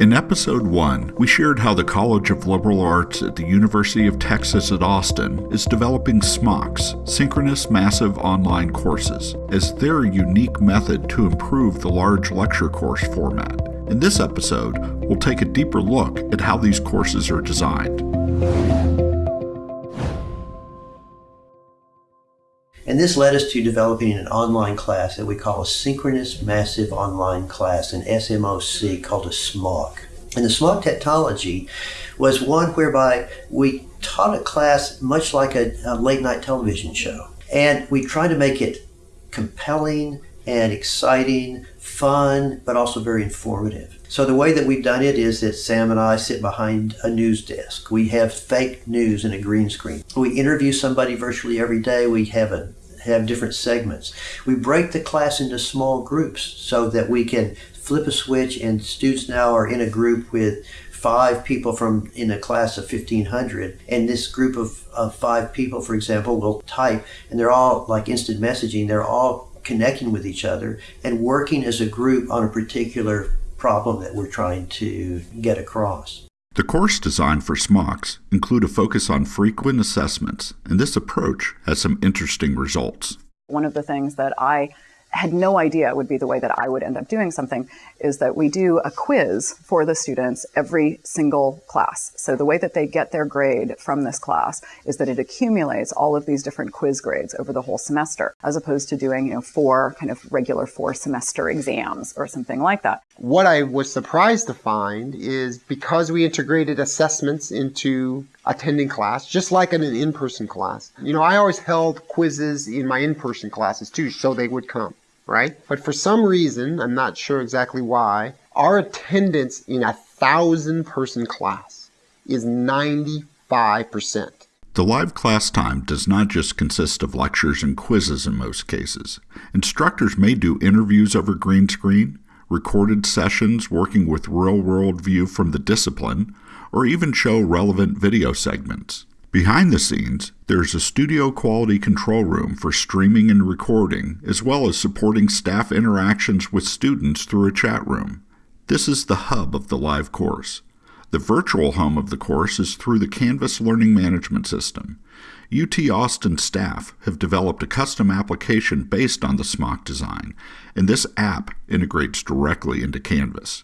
In episode 1, we shared how the College of Liberal Arts at the University of Texas at Austin is developing SMOCs, Synchronous Massive Online Courses, as their unique method to improve the large lecture course format. In this episode, we'll take a deeper look at how these courses are designed. And this led us to developing an online class that we call a Synchronous Massive Online Class, an SMOC called a SMOC. And the SMOC technology was one whereby we taught a class much like a, a late night television show. And we tried to make it compelling and exciting, fun, but also very informative. So the way that we've done it is that Sam and I sit behind a news desk. We have fake news in a green screen. We interview somebody virtually every day. We have a have different segments. We break the class into small groups so that we can flip a switch and students now are in a group with five people from in a class of 1500 and this group of, of five people for example will type and they're all like instant messaging they're all connecting with each other and working as a group on a particular problem that we're trying to get across the course design for SMOCs include a focus on frequent assessments, and this approach has some interesting results. One of the things that I had no idea would be the way that I would end up doing something is that we do a quiz for the students every single class. So the way that they get their grade from this class is that it accumulates all of these different quiz grades over the whole semester, as opposed to doing, you know, four kind of regular four semester exams or something like that. What I was surprised to find is because we integrated assessments into attending class, just like in an in-person class. You know, I always held quizzes in my in-person classes too, so they would come right? But for some reason, I'm not sure exactly why, our attendance in a thousand person class is 95%. The live class time does not just consist of lectures and quizzes in most cases. Instructors may do interviews over green screen, recorded sessions working with real world view from the discipline, or even show relevant video segments. Behind the scenes, there's a studio quality control room for streaming and recording, as well as supporting staff interactions with students through a chat room. This is the hub of the live course. The virtual home of the course is through the Canvas Learning Management System. UT Austin staff have developed a custom application based on the SMOC design, and this app integrates directly into Canvas.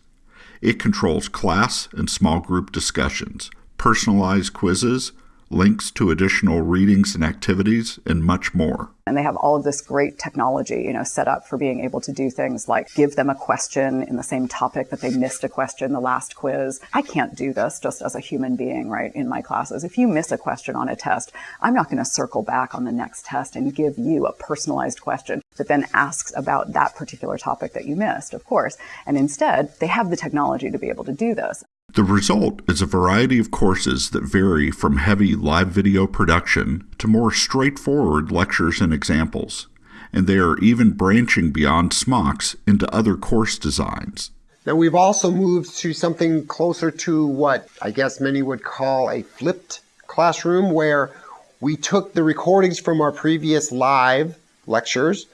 It controls class and small group discussions, personalized quizzes, links to additional readings and activities, and much more. And they have all of this great technology, you know, set up for being able to do things like give them a question in the same topic that they missed a question the last quiz. I can't do this just as a human being, right, in my classes. If you miss a question on a test, I'm not going to circle back on the next test and give you a personalized question that then asks about that particular topic that you missed, of course. And instead, they have the technology to be able to do this. The result is a variety of courses that vary from heavy live video production to more straightforward lectures and examples, and they are even branching beyond SMOCs into other course designs. Now we've also moved to something closer to what I guess many would call a flipped classroom where we took the recordings from our previous live lectures,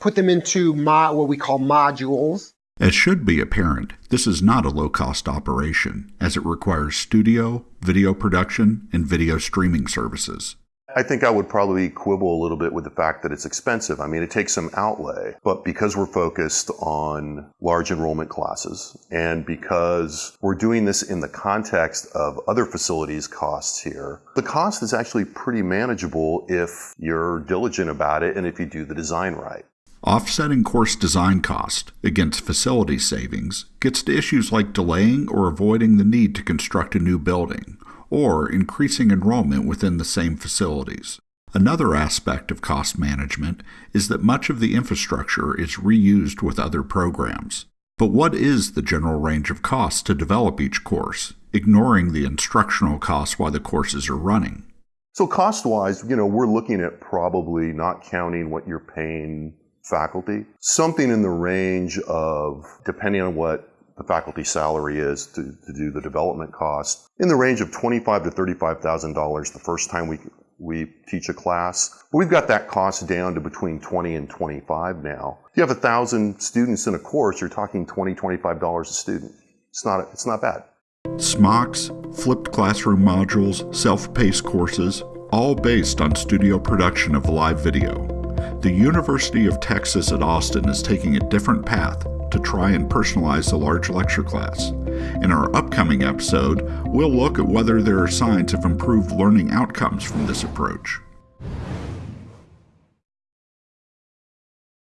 put them into what we call modules, as should be apparent, this is not a low cost operation, as it requires studio, video production, and video streaming services. I think I would probably quibble a little bit with the fact that it's expensive. I mean, it takes some outlay, but because we're focused on large enrollment classes and because we're doing this in the context of other facilities costs here, the cost is actually pretty manageable if you're diligent about it and if you do the design right. Offsetting course design cost against facility savings gets to issues like delaying or avoiding the need to construct a new building, or increasing enrollment within the same facilities. Another aspect of cost management is that much of the infrastructure is reused with other programs. But what is the general range of costs to develop each course, ignoring the instructional costs while the courses are running? So cost wise, you know, we're looking at probably not counting what you're paying faculty. Something in the range of, depending on what the faculty salary is to, to do the development cost, in the range of twenty-five to thirty-five thousand dollars the first time we we teach a class. We've got that cost down to between 20 and 25 now. If you have a thousand students in a course, you're talking 20, 25 dollars a student. it's not it's not bad. SMOCs, flipped classroom modules, self-paced courses, all based on studio production of live video. The University of Texas at Austin is taking a different path to try and personalize the large lecture class. In our upcoming episode, we'll look at whether there are signs of improved learning outcomes from this approach.